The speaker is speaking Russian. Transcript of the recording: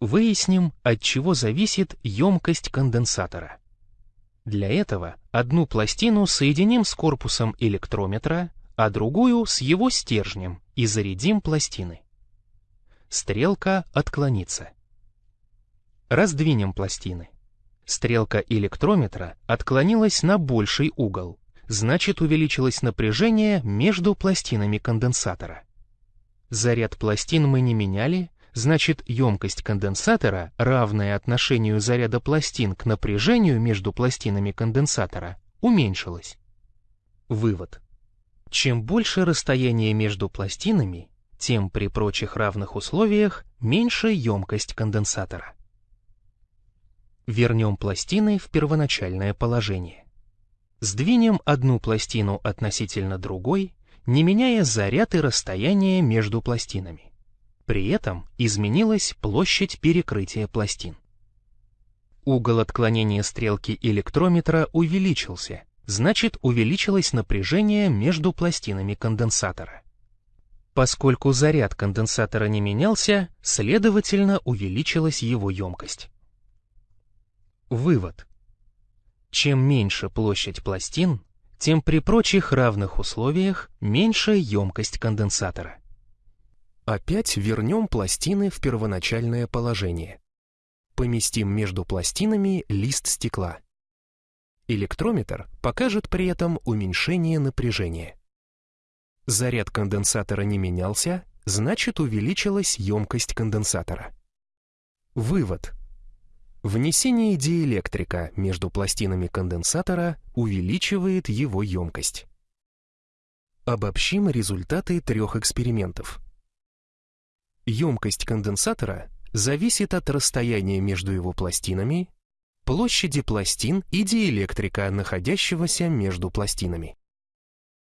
Выясним, от чего зависит емкость конденсатора. Для этого одну пластину соединим с корпусом электрометра, а другую с его стержнем и зарядим пластины. Стрелка отклонится. Раздвинем пластины. Стрелка электрометра отклонилась на больший угол, значит увеличилось напряжение между пластинами конденсатора. Заряд пластин мы не меняли, значит емкость конденсатора, равная отношению заряда пластин к напряжению между пластинами конденсатора, уменьшилась. Вывод. Чем больше расстояние между пластинами, тем при прочих равных условиях меньше емкость конденсатора. Вернем пластины в первоначальное положение. Сдвинем одну пластину относительно другой, не меняя заряд и расстояние между пластинами. При этом изменилась площадь перекрытия пластин. Угол отклонения стрелки электрометра увеличился, значит увеличилось напряжение между пластинами конденсатора. Поскольку заряд конденсатора не менялся, следовательно увеличилась его емкость. Вывод. Чем меньше площадь пластин, тем при прочих равных условиях меньше емкость конденсатора. Опять вернем пластины в первоначальное положение. Поместим между пластинами лист стекла. Электрометр покажет при этом уменьшение напряжения. Заряд конденсатора не менялся, значит увеличилась емкость конденсатора. Вывод. Внесение диэлектрика между пластинами конденсатора увеличивает его емкость. Обобщим результаты трех экспериментов. Емкость конденсатора зависит от расстояния между его пластинами, площади пластин и диэлектрика, находящегося между пластинами.